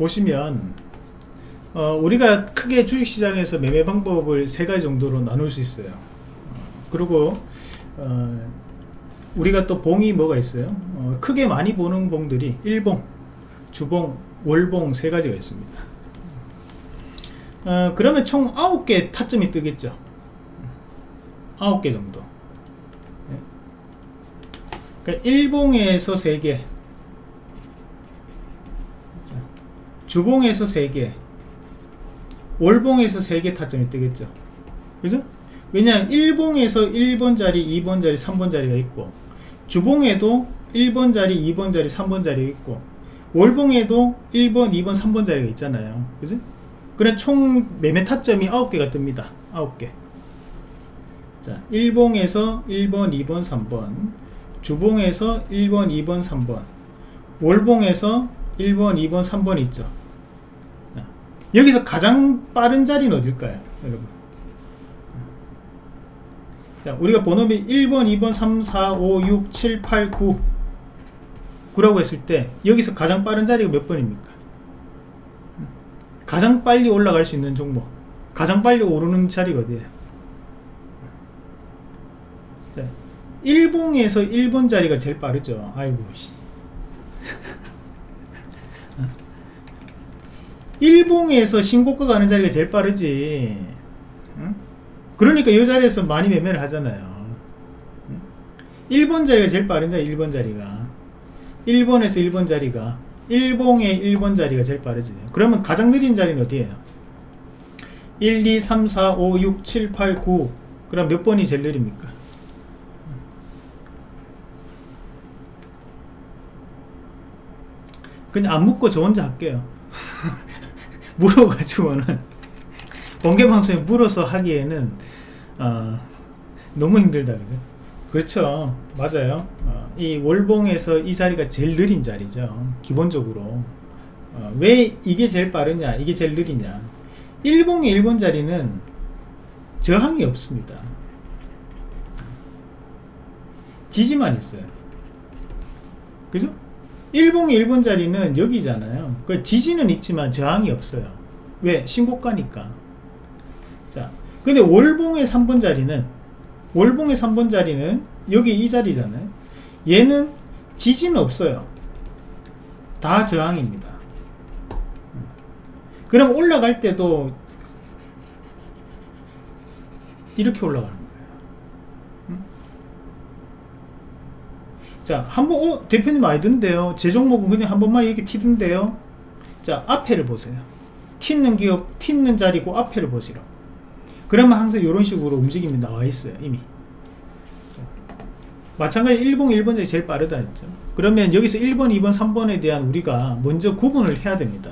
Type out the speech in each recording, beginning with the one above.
보시면 어, 우리가 크게 주식시장에서 매매 방법을 세 가지 정도로 나눌 수 있어요. 어, 그리고 어, 우리가 또 봉이 뭐가 있어요? 어, 크게 많이 보는 봉들이 일봉 주봉 월봉 세 가지가 있습니다. 어, 그러면 총 9개 타점이 뜨겠죠? 9개 정도. 네. 그러니까 일봉에서 3개 주봉에서 3개 월봉에서 3개 타점이 뜨겠죠. 그죠? 왜냐하면 1봉에서 1번 자리, 2번 자리, 3번 자리가 있고 주봉에도 1번 자리, 2번 자리, 3번 자리가 있고 월봉에도 1번, 2번, 3번 자리가 있잖아요. 그죠? 그래 총 매매 타점이 9개가 뜹니다. 9개. 자 1봉에서 1번, 2번, 3번 주봉에서 1번, 2번, 3번 월봉에서 1번, 2번, 3번 있죠 여기서 가장 빠른 자리는 어딜까요 여러분? 자 우리가 번호비 1번 2번 3 4 5 6 7 8 9 9라고 했을 때 여기서 가장 빠른 자리가 몇 번입니까? 가장 빨리 올라갈 수 있는 종목 가장 빨리 오르는 자리가 어디에요? 자, 1봉에서 1번 자리가 제일 빠르죠. 아이고 씨. 일봉에서 신고가 가는 자리가 제일 빠르지. 응? 그러니까 이 자리에서 많이 매매를 하잖아요. 1번 자리가 제일 빠른 자리 1번 자리가. 1번에서 1번 자리가. 1봉의 1번 자리가 제일 빠르지. 그러면 가장 느린 자리는 어디에요? 1, 2, 3, 4, 5, 6, 7, 8, 9 그럼 몇 번이 제일 느립니까? 그냥 안 묻고 저 혼자 할게요 물어가지고는 공개방송에 물어서 하기에는 어, 너무 힘들다 그죠? 그렇죠. 맞아요. 어, 이 월봉에서 이 자리가 제일 느린 자리죠. 기본적으로. 어, 왜 이게 제일 빠르냐 이게 제일 느리냐. 일봉의 1번 자리는 저항이 없습니다. 지지만 있어요. 그죠 일봉의 1번 자리는 여기잖아요. 그 지지는 있지만 저항이 없어요. 왜? 신고가니까. 자 근데 월봉의 3번 자리는 월봉의 3번 자리는 여기 이 자리잖아요. 얘는 지지는 없어요. 다 저항입니다. 그럼 올라갈 때도 이렇게 올라가는 자, 한번, 어, 대표님 든데요. 제 종목은 그냥 한 번만 이렇게 튀던데요. 자, 앞에를 보세요. 튀는 기업, 튀는 자리고 앞에를 보시라. 그러면 항상 이런 식으로 움직임이 나와 있어요, 이미. 마찬가지 1번, 1번 자리 제일 빠르다 했죠. 그러면 여기서 1번, 2번, 3번에 대한 우리가 먼저 구분을 해야 됩니다.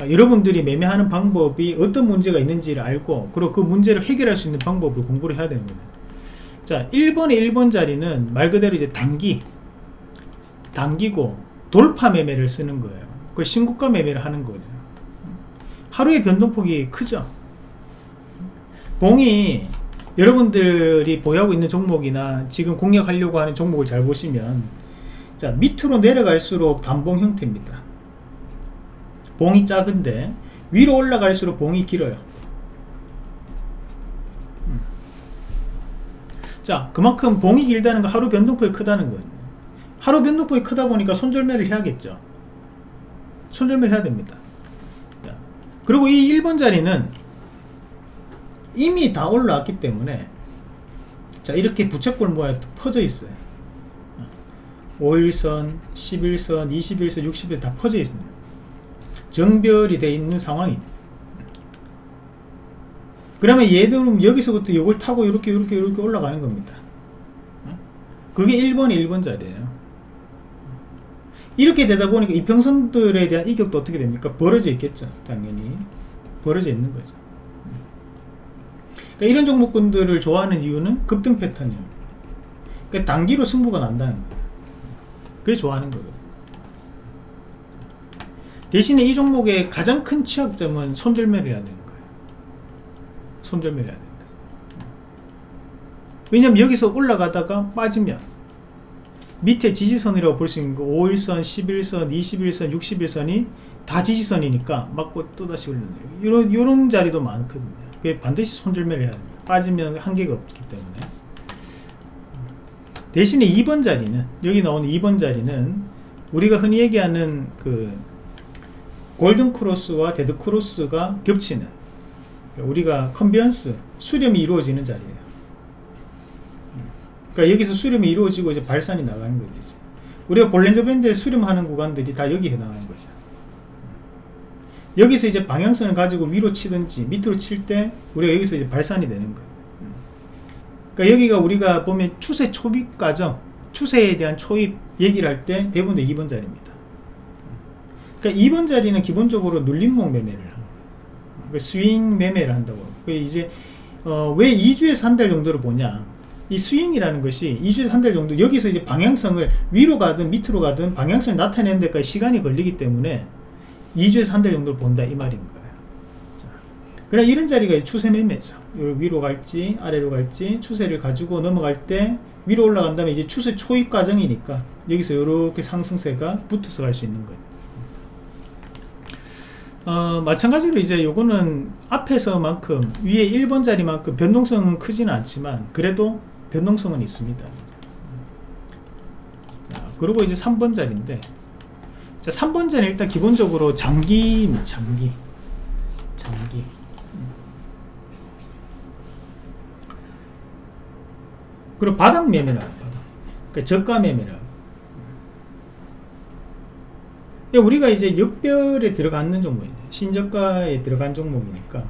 여러분들이 매매하는 방법이 어떤 문제가 있는지를 알고 그리고 그 문제를 해결할 수 있는 방법을 공부를 해야 되는 거예요. 자 1번의 1번 자리는 말 그대로 이제 단기 당기고 돌파 매매를 쓰는 거예요. 그 신고가 매매를 하는 거죠. 하루의 변동폭이 크죠. 봉이 여러분들이 보유하고 있는 종목이나 지금 공략하려고 하는 종목을 잘 보시면 자 밑으로 내려갈수록 단봉 형태입니다. 봉이 작은데 위로 올라갈수록 봉이 길어요 자 그만큼 봉이 길다는 거 하루 변동폭이 크다는 거예요. 하루 변동폭이 크다 보니까 손절매를 해야겠죠. 손절매 해야 됩니다. 자, 그리고 이 1번 자리는 이미 다 올라왔기 때문에 자 이렇게 부채꼴 모양 퍼져 있어요. 5일선, 11선, 21선, 60일 다 퍼져 있습니다. 정별이 되어 있는 상황입니다 그러면 얘들은 여기서부터 이걸 타고 이렇게 이렇게 이렇게 올라가는 겁니다. 그게 1번 1번 자리에요. 이렇게 되다 보니까 이평선들에 대한 이격도 어떻게 됩니까? 벌어져 있겠죠 당연히. 벌어져 있는 거죠. 그러니까 이런 종목군들을 좋아하는 이유는 급등 패턴이에요. 그러니까 단기로 승부가 난다는 거예요. 그래 좋아하는 거예요. 대신에 이 종목의 가장 큰 취약점은 손절매를 해야 되는 손절매를 해야 된다 왜냐면 여기서 올라가다가 빠지면 밑에 지지선이라고 볼 수 있는 거 5일선, 10일선, 20일선, 60일선이 다 지지선이니까 맞고 또다시 올리는 이런 이런 자리도 많거든요. 그게 반드시 손절매를 해야 됩니다. 빠지면 한계가 없기 때문에. 대신에 2번 자리는 여기 나오는 2번 자리는 우리가 흔히 얘기하는 그 골든 크로스와 데드 크로스가 겹치는 우리가 convergence 수렴이 이루어지는 자리예요. 그러니까 여기서 수렴이 이루어지고 이제 발산이 나가는 거죠. 우리가 볼렌저 밴드에 수렴하는 구간들이 다 여기에 해당하는 거죠. 여기서 이제 방향성을 가지고 위로 치든지 밑으로 칠 때 우리가 여기서 이제 발산이 되는 거예요. 그러니까 여기가 우리가 보면 추세 초입 과정, 추세에 대한 초입 얘기를 할 때 대부분 다 2번 자리입니다. 그러니까 2번 자리는 기본적으로 눌림목 매매를 스윙 매매를 한다고. 그 이제 어, 왜 2주에서 한 달 정도를 보냐? 이 스윙이라는 것이 2주에서 한 달 정도 여기서 이제 방향성을 위로 가든 밑으로 가든 방향성을 나타내는 데까지 시간이 걸리기 때문에 2주에서 한 달 정도를 본다 이 말인 거예요. 자, 그래 이런 자리가 추세 매매죠. 위로 갈지 아래로 갈지 추세를 가지고 넘어갈 때 위로 올라간 다음에 이제 추세 초입 과정이니까 여기서 이렇게 상승세가 붙어서 갈 수 있는 거예요. 어, 마찬가지로 이제 요거는 앞에서만큼 위에 1번 자리만큼 변동성은 크지는 않지만 그래도 변동성은 있습니다. 자, 그리고 이제 3번 자리인데 자, 3번 자리 일단 기본적으로 장기 장기 장기. 그리고 바닥 매매라 바닥. 그러니까 저가 매매라 우리가 이제 역별에 들어가는 종목이네 신저가에 들어간 종목이니까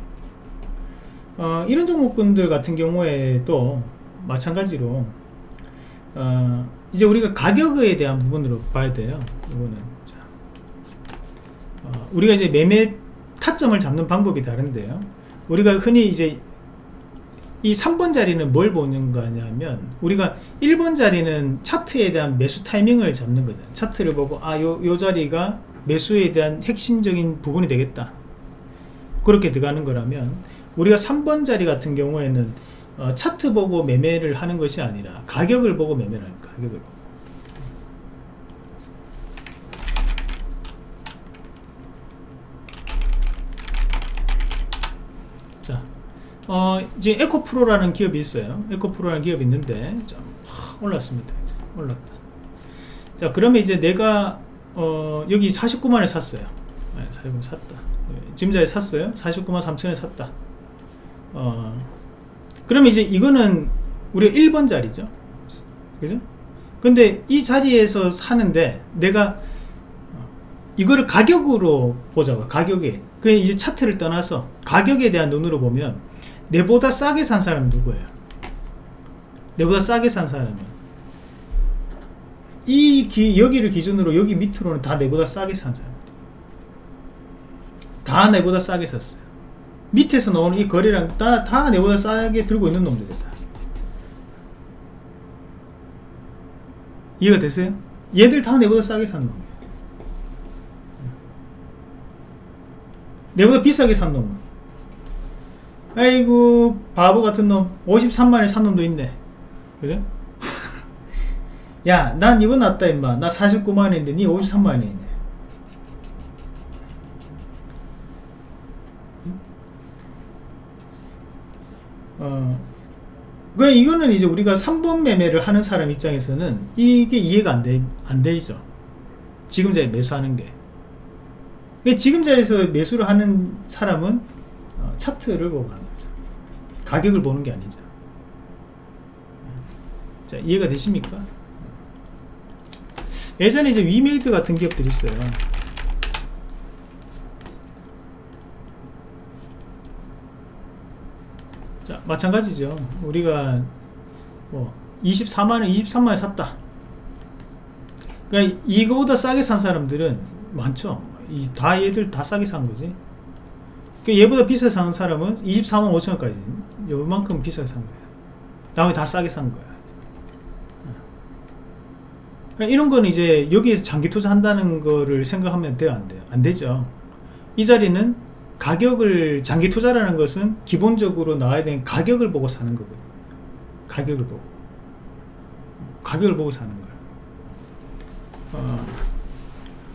어, 이런 종목군들 같은 경우에도 마찬가지로 어, 이제 우리가 가격에 대한 부분으로 봐야 돼요 이거는. 자, 어, 우리가 이제 매매 타점을 잡는 방법이 다른데요. 우리가 흔히 이제 이 3번 자리는 뭘 보는 거냐면 우리가 1번 자리는 차트에 대한 매수 타이밍을 잡는 거죠 차트를 보고 아요 요 자리가 매수에 대한 핵심적인 부분이 되겠다 그렇게 들어가는 거라면 우리가 3번 자리 같은 경우에는 어, 차트 보고 매매를 하는 것이 아니라 가격을 보고 매매를 하는 가격을 보고. 자, 어, 이제 에코프로라는 기업이 있어요. 에코프로라는 기업이 있는데 좀 올랐습니다. 올랐다. 자, 그러면 이제 내가 어, 여기 49만에 샀어요. 네, 49만 샀다. 지금자에 샀어요. 49만 3천에 샀다. 어, 그러면 이제 이거는 우리가 1번 자리죠. 그죠? 근데 이 자리에서 사는데 내가 이거를 가격으로 보자고 가격에 그 이제 차트를 떠나서 가격에 대한 눈으로 보면 내보다 싸게 산 사람은 누구예요? 내보다 싸게 산 사람은 이 기, 여기를 기준으로 여기 밑으로는 다 내보다 싸게 산 사람 다 내보다 싸게 샀어요 밑에서 나오는 이 거래량 다, 다 내보다 싸게 들고 있는 놈들이다 이해가 되세요? 얘들 다 내보다 싸게 산 놈. 내보다 비싸게 산 놈. 아이고 바보 같은 놈 53만에 산 놈도 있네. 그래? 야, 난 이거 낫다 임마. 나 49만원인데 니 53만원에 있네. 어, 그 이거는 이제 우리가 3번 매매를 하는 사람 입장에서는 이게 이해가 안 돼, 안 되죠. 지금 자리에 매수하는 게. 지금 자리에서 매수를 하는 사람은 어, 차트를 보고 하는 거죠. 가격을 보는 게 아니죠. 자, 이해가 되십니까? 예전에 이제 위메이드 같은 기업들이 있어요. 자, 마찬가지죠. 우리가 뭐 24만원, 23만원 샀다. 그러니까 이거보다 싸게 산 사람들은 많죠. 이 다 얘들 다 싸게 산 거지. 그 얘보다 비싸게 산 사람은 24만 5천원까지 요만큼 비싸게 산 거야. 다음에 다 싸게 산 거야. 그러니까 이런 거는 이제 여기에서 장기 투자한다는 거를 생각하면 돼요, 안 돼요? 안 되죠. 이 자리는 가격을 장기 투자라는 것은 기본적으로 나와야 되는 가격을 보고 사는 거거든. 가격을 보고. 가격을 보고 사는 거야. 어,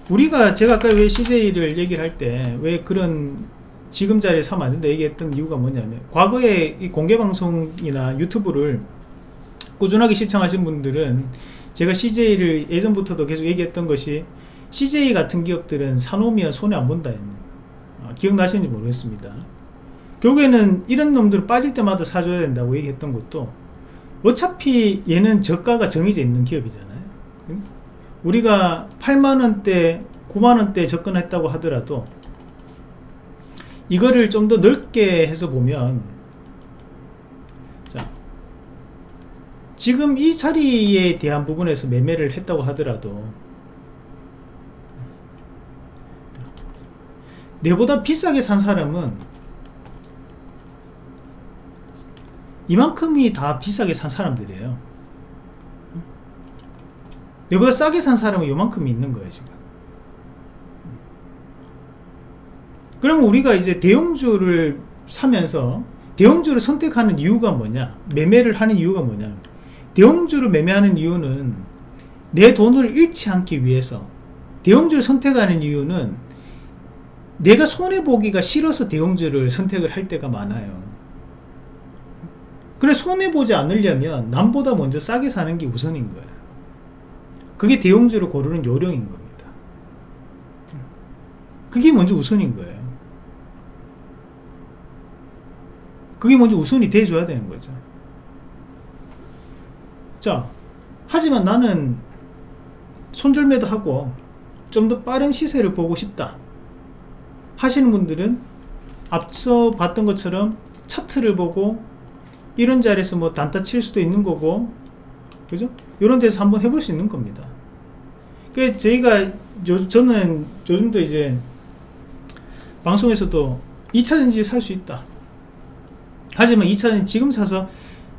우리가 제가 아까 왜 CJ를 얘기를 할 때 왜 그런 지금 자리에 서면 안 된다 얘기했던 이유가 뭐냐면 과거에 이 공개방송이나 유튜브를 꾸준하게 시청하신 분들은 제가 CJ를 예전부터도 계속 얘기했던 것이 CJ 같은 기업들은 사놓으면 손해 안 본다 했는 어, 기억나시는지 모르겠습니다. 결국에는 이런 놈들 빠질 때마다 사줘야 된다고 얘기했던 것도 어차피 얘는 저가가 정해져 있는 기업이잖아요. 응? 우리가 8만원대 9만원대 접근했다고 하더라도 이거를 좀 더 넓게 해서 보면 자 지금 이 자리에 대한 부분에서 매매를 했다고 하더라도 내보다 비싸게 산 사람은 이만큼이 다 비싸게 산 사람들이에요. 내보다 싸게 산 사람은 요만큼이 있는 거예요 지금 그러면 우리가 이제 대형주를 사면서 대형주를 선택하는 이유가 뭐냐? 매매를 하는 이유가 뭐냐? 대형주를 매매하는 이유는 내 돈을 잃지 않기 위해서 대형주를 선택하는 이유는 내가 손해보기가 싫어서 대형주를 선택을 할 때가 많아요. 그래 손해보지 않으려면 남보다 먼저 싸게 사는 게 우선인 거예요 그게 대형주를 고르는 요령인 겁니다. 그게 먼저 우선인 거예요 그게 먼저 우선이 돼줘야 되는 거죠. 자 하지만 나는 손절매도 하고 좀 더 빠른 시세를 보고 싶다 하시는 분들은 앞서 봤던 것처럼 차트를 보고 이런 자리에서 뭐 단타 칠 수도 있는 거고 그죠? 이런 데서 한번 해볼 수 있는 겁니다. 그 저희가 요, 저는 요즘도 이제 방송에서도 2차전지 살 수 있다 하지만 2차전지 지금 사서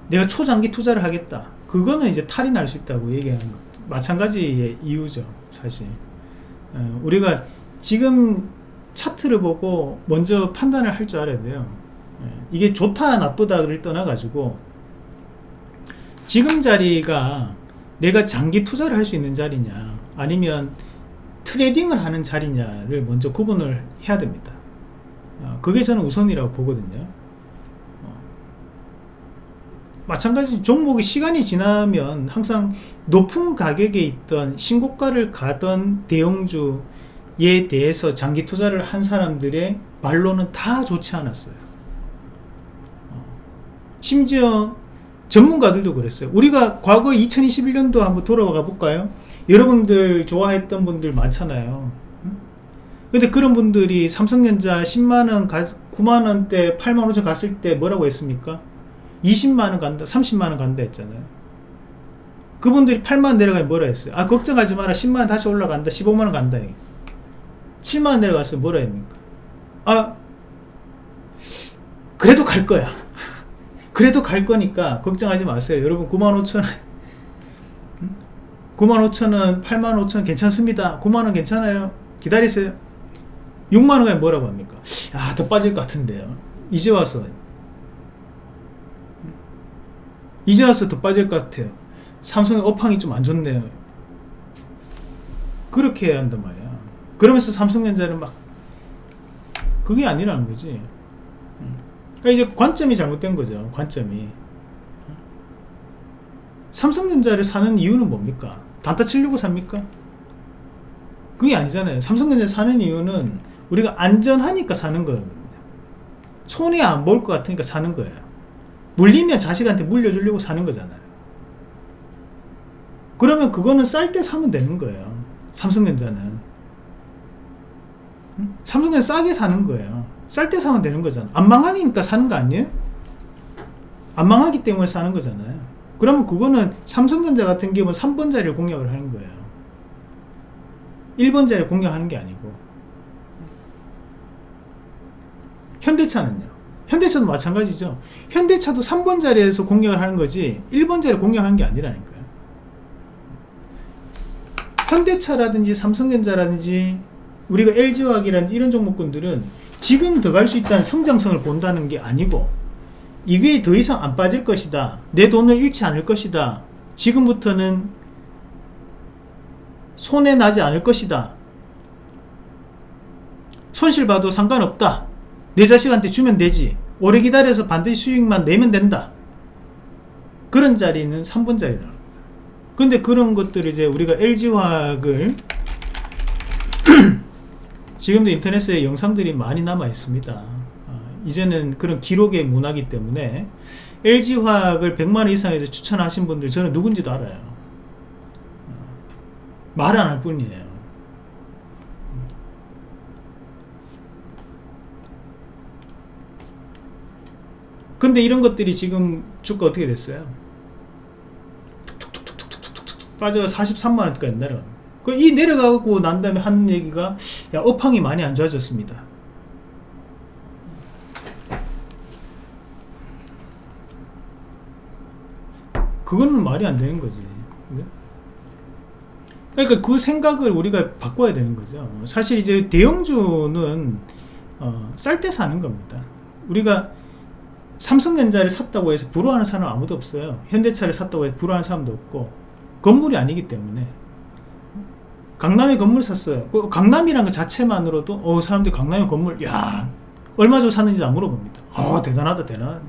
내가 초장기 투자를 하겠다. 그거는 이제 탈이 날 수 있다고 얘기하는 것 마찬가지의 이유죠 사실. 어, 우리가 지금 차트를 보고 먼저 판단을 할 줄 알아야 돼요. 예, 이게 좋다 나쁘다를 떠나 가지고 지금 자리가 내가 장기 투자를 할 수 있는 자리냐 아니면 트레이딩을 하는 자리냐를 먼저 구분을 해야 됩니다. 어, 그게 저는 우선이라고 보거든요. 어, 마찬가지 종목이 시간이 지나면 항상 높은 가격에 있던 신고가를 가던 대형주에 대해서 장기 투자를 한 사람들의 말로는 다 좋지 않았어요. 어, 심지어 전문가들도 그랬어요. 우리가 과거 2021년도 한번 돌아가 볼까요? 여러분들 좋아했던 분들 많잖아요. 근데 그런 분들이 삼성전자 10만원 9만원대 8만 5천 갔을 때 뭐라고 했습니까 20만원 간다 30만원 간다 했잖아요. 그분들이 8만원 내려가면 뭐라 했어요? 아 걱정하지 마라. 10만원 다시 올라간다. 15만원 간다. 7만원 내려갔으면 뭐라 했습니까? 아 그래도 갈 거야. 그래도 갈 거니까 걱정하지 마세요. 여러분 9만 5천원. 9만 5천원 8만 5천원 괜찮습니다. 9만원 괜찮아요. 기다리세요. 6만원에 뭐라고 합니까? 아더 빠질 것 같은데요. 이제 와서 이제 와서 더 빠질 것 같아요. 삼성의 업황이 좀 안 좋네요. 그렇게 해야 한단 말이야. 그러면서 삼성전자는 막 그게 아니라는 거지. 그러니까 이제 관점이 잘못된 거죠. 관점이. 삼성전자를 사는 이유는 뭡니까? 단타 치려고 삽니까? 그게 아니잖아요. 삼성전자 사는 이유는 우리가 안전하니까 사는 거거든요. 손해 안 볼 것 같으니까 사는 거예요 물리면 자식한테 물려주려고 사는 거잖아요. 그러면 그거는 쌀 때 사면 되는 거예요. 삼성전자는. 삼성전자 싸게 사는 거예요. 쌀 때 사면 되는 거잖아 안 망하니까 사는 거 아니에요? 안 망하기 때문에 사는 거잖아요. 그러면 그거는 삼성전자 같은 경우는 3번 자리를 공략을 하는 거예요. 1번 자리를 공략하는 게 아니고. 현대차는요 현대차도 마찬가지죠. 현대차도 3번 자리에서 공략을 하는 거지 1번 자리를 공략하는 게 아니라니까요. 현대차라든지 삼성전자라든지 우리가 LG화학이라든지 이런 종목군들은 지금 더 갈 수 있다는 성장성을 본다는 게 아니고 이게 더 이상 안 빠질 것이다. 내 돈을 잃지 않을 것이다. 지금부터는 손해 나지 않을 것이다. 손실 봐도 상관없다 내 자식한테 주면 되지. 오래 기다려서 반드시 수익만 내면 된다. 그런 자리는 3번 자리다. 근데 그런 것들을 이제 우리가 LG화학을 지금도 인터넷에 영상들이 많이 남아 있습니다. 어, 이제는 그런 기록의 문화기 때문에 LG화학을 100만원 이상에서 추천하신 분들 저는 누군지도 알아요. 어, 말안 할 뿐이에요 근데 이런 것들이 지금 주가 어떻게 됐어요? 빠져 43만원까지 내려갑니다. 이 내려가고 난 다음에 하는 얘기가 야 업황이 많이 안 좋아졌습니다. 그거는 말이 안 되는 거지? 그러니까 그 생각을 우리가 바꿔야 되는 거죠. 사실 이제 대형주는 어, 쌀 때 사는 겁니다. 우리가 삼성전자를 샀다고 해서 불화하는 사람 은 아무도 없어요. 현대차를 샀다고 해서 불화하는 사람도 없고 건물이 아니기 때문에. 강남에 건물 샀어요. 그 강남이란 것 자체만으로도 어 사람들이 강남에 건물 야 얼마 주고 샀는지 안 물어봅니다. 아 대단하다 대단.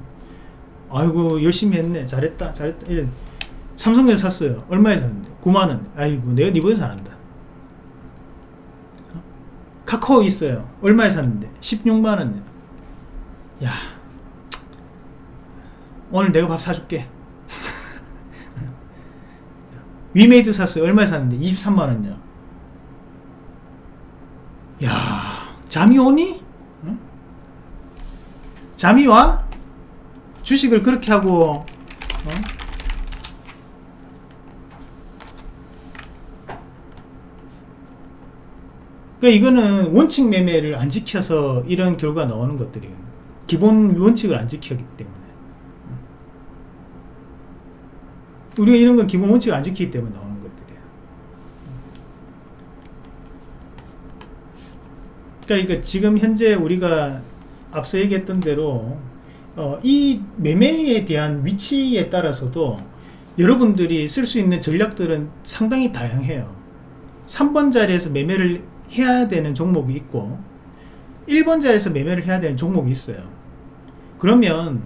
아이고 열심히 했네. 잘했다 잘했다. 이런. 삼성전자 샀어요. 얼마에 샀는데? 9만원 아이고 내가 니보다 잘한다. 카카오 있어요. 얼마에 샀는데? 16만원 야 오늘 내가 밥 사줄게 위메이드 샀어요 얼마에 샀는데 23만원이요 야 잠이 오니? 응? 잠이 와? 주식을 그렇게 하고 어? 그러니까 이거는 원칙 매매를 안 지켜서 이런 결과 나오는 것들이에요 기본 원칙을 안 지켰기 때문에 우리가 이런 건 기본 원칙을 안 지키기 때문에 나오는 것들이에요 그러니까 지금 현재 우리가 앞서 얘기했던 대로 어, 이 매매에 대한 위치에 따라서도 여러분들이 쓸 수 있는 전략들은 상당히 다양해요. 3번 자리에서 매매를 해야 되는 종목이 있고 1번 자리에서 매매를 해야 되는 종목이 있어요. 그러면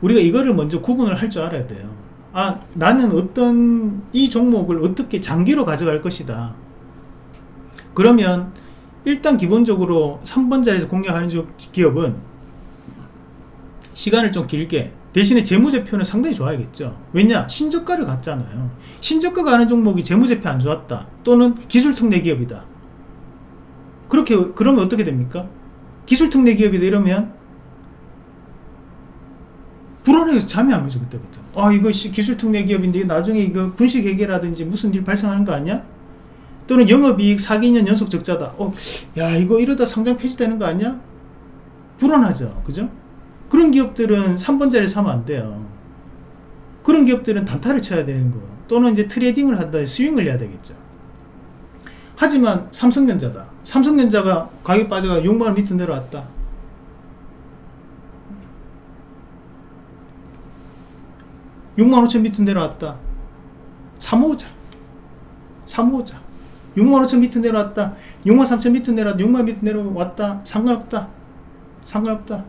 우리가 이거를 먼저 구분을 할 줄 알아야 돼요 아 나는 어떤 이 종목을 어떻게 장기로 가져갈 것이다. 그러면 일단 기본적으로 3번 자리에서 공략하는 기업은 시간을 좀 길게 대신에 재무제표는 상당히 좋아야겠죠. 왜냐? 신저가를 갔잖아요. 신저가 가는 종목이 재무제표 안 좋았다. 또는 기술특례 기업이다. 그렇게 그러면 어떻게 됩니까? 기술특례 기업이다 이러면 불안해서 잠이 안 오죠 그때부터. 아 이거 기술특례 기업인데 나중에 이거 분식회계라든지 무슨 일 발생하는 거 아니야? 또는 영업이익 4, 2년 연속 적자다. 어, 야 이거 이러다 상장 폐지되는 거 아니야? 불안하죠. 그죠? 그런 기업들은 3번 자리 사면 안 돼요. 그런 기업들은 단타를 쳐야 되는 거. 또는 이제 트레이딩을 한다 스윙을 해야 되겠죠. 하지만 삼성전자다. 삼성전자가 가격 빠져가 6만원 밑으로 내려왔다 육만 5천 밑으로 내려왔다. 사모자. 사모자. 6만 5천 밑으로 내려왔다. 6만 3천 밑으로 내려왔다 6만 밑으로 내려왔다. 상관없다. 상관없다.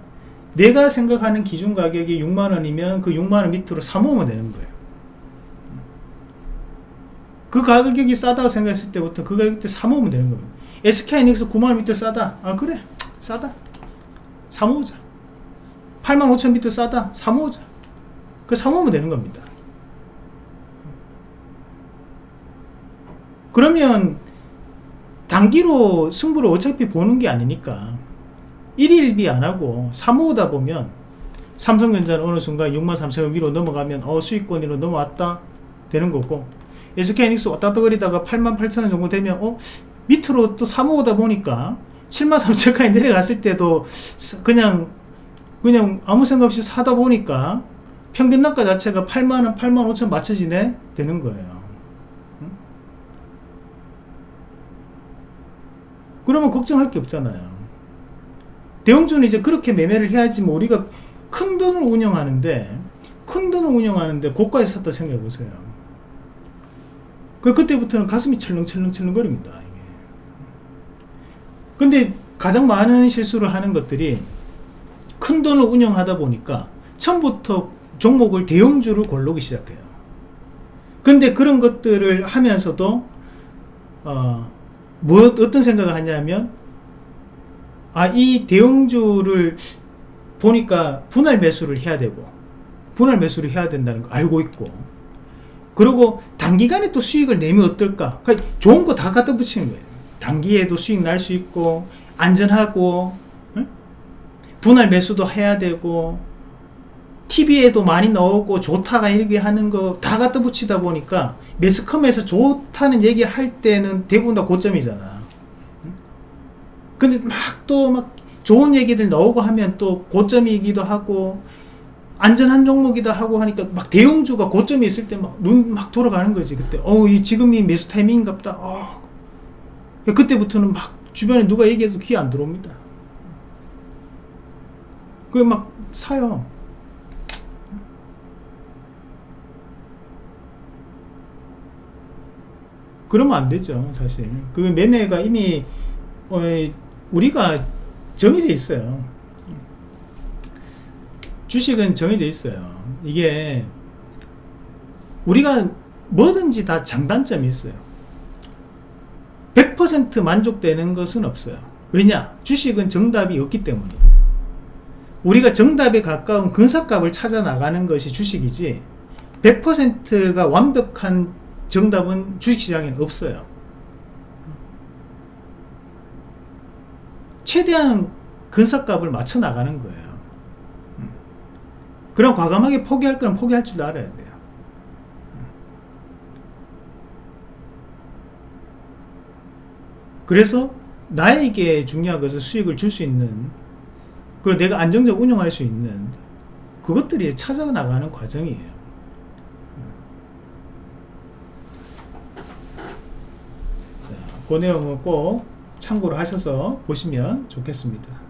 내가 생각하는 기준 가격이 6만원이면 그 6만원 밑으로 사모으면 되는 거예요. 그 가격이 싸다고 생각했을 때부터 그 가격대 사모으면 되는 겁니다 SK이닉스 9만원 밑으로 싸다. 아 그래. 싸다. 사모으자. 8만 5천 밑으로 싸다. 사모으자 그 사모으면 되는 겁니다. 그러면 단기로 승부를 어차피 보는 게 아니니까 1일1비 안하고 사모으다 보면 삼성전자는 어느 순간 6만 3천원 위로 넘어가면 어 수익권으로 넘어왔다 되는 거고 SK이닉스 왔다 거리다가 8만 8천원 정도 되면 어 밑으로 또 사모으다 보니까 7만 3천원까지 내려갔을 때도 그냥 그냥 아무 생각 없이 사다 보니까 평균 단가 자체가 8만원 8만 5천 맞춰지네 되는 거예요 그러면 걱정할 게 없잖아요 대형주는 이제 그렇게 매매를 해야지 뭐 우리가 큰 돈을 운영하는데 큰 돈을 운영하는데 고가에서 샀다 생각해 보세요 그 그때부터는 가슴이 철렁철렁철렁 거립니다. 이게. 근데 가장 많은 실수를 하는 것들이 큰 돈을 운영하다 보니까 처음부터 종목을 대형주를 고르기 시작해요. 근데 그런 것들을 하면서도 어, 뭐 어떤 생각을 하냐면 아 이 대형주를 보니까 분할 매수를 해야 되고 분할 매수를 해야 된다는 걸 알고 있고 그리고 단기간에 또 수익을 내면 어떨까 그러니까 좋은 거 다 갖다 붙이는 거예요 단기에도 수익 날 수 있고 안전하고 응? 분할 매수도 해야 되고 TV에도 많이 나오고 좋다가 이렇게 하는 거 다 갖다 붙이다 보니까 매스컴에서 좋다는 얘기 할 때는 대부분 다 고점이잖아 응? 근데 막 또 막 좋은 얘기들 나오고 하면 또 고점이기도 하고 안전한 종목이다 하고 하니까 막 대형주가 고점에 있을 때 막 눈 막 돌아가는 거지 그때 어이 지금이 매수 타이밍인갑다 어. 그때부터는 막 주변에 누가 얘기해도 귀 안 들어옵니다 그게 막 사요 그러면 안 되죠 사실. 그 매매가 이미 어, 우리가 정해져 있어요. 주식은 정해져 있어요. 이게 우리가 뭐든지 다 장단점이 있어요. 100% 만족되는 것은 없어요. 왜냐? 주식은 정답이 없기 때문에 우리가 정답에 가까운 근사값을 찾아 나가는 것이 주식이지 100%가 완벽한 정답은 주식시장에는 없어요 최대한 근사값을 맞춰 나가는 거예요 음. 그럼 과감하게 포기할 거는 포기할 줄도 알아야 돼요 음. 그래서 나에게 중요한 것은 수익을 줄 수 있는 그리고 내가 안정적 운영할 수 있는 그것들이 찾아 나가는 과정이에요 자, 그 내용은 꼭 참고를 하셔서 보시면 좋겠습니다